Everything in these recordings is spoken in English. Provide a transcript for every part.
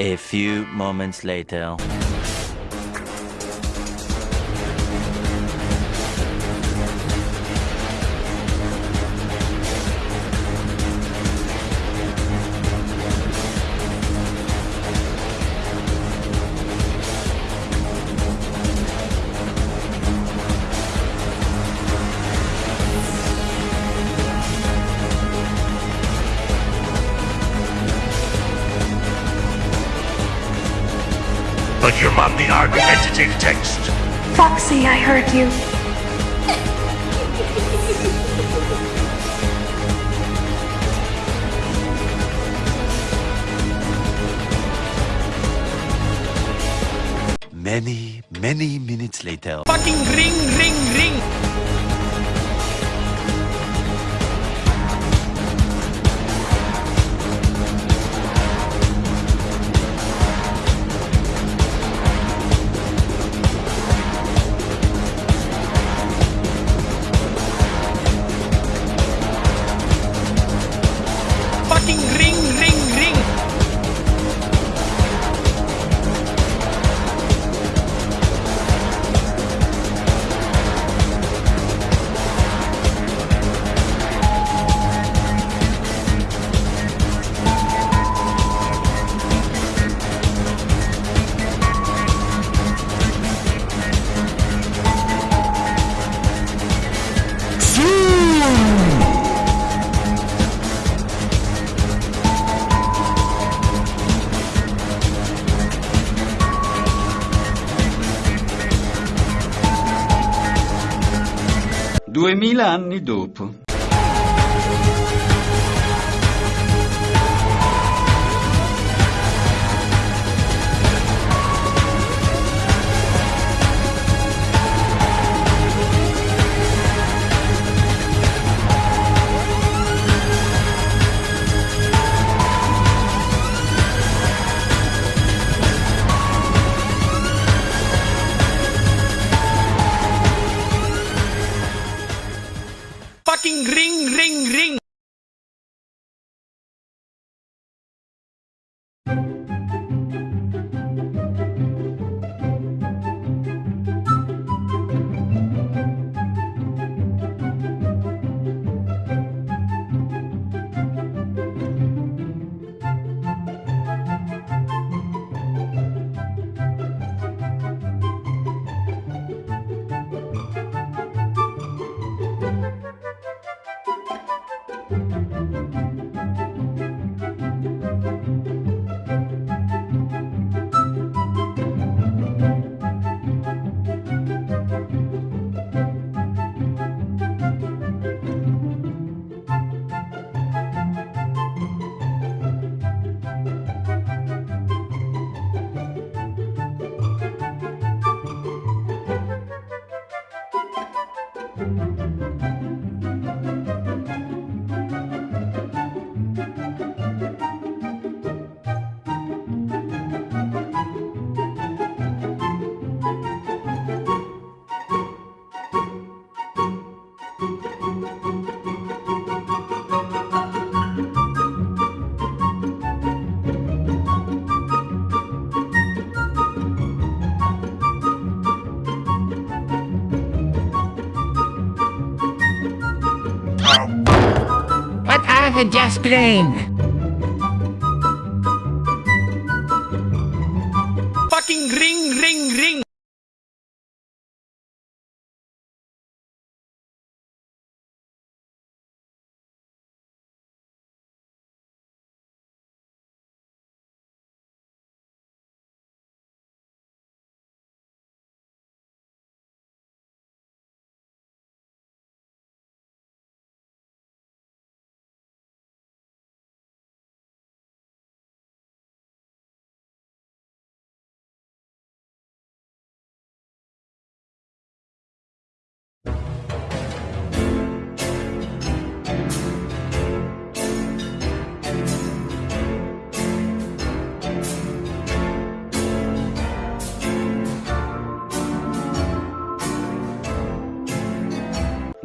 A few moments later. But on the arc entity text. Foxy, I heard you. Many, many minutes later. Fucking ring, ring, ring. Duemila anni dopo. What are the just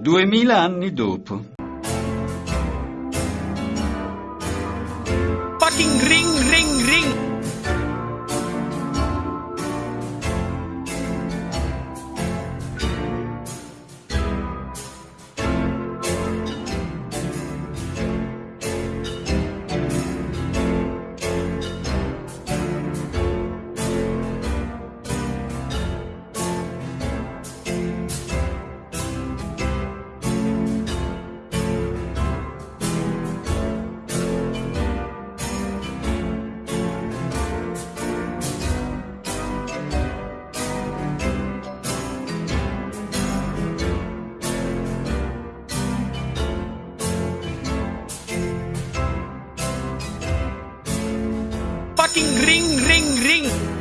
Duemila anni dopo. Fucking ring, ring, Fucking ring, ring, ring.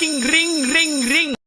Fucking ring, ring, ring.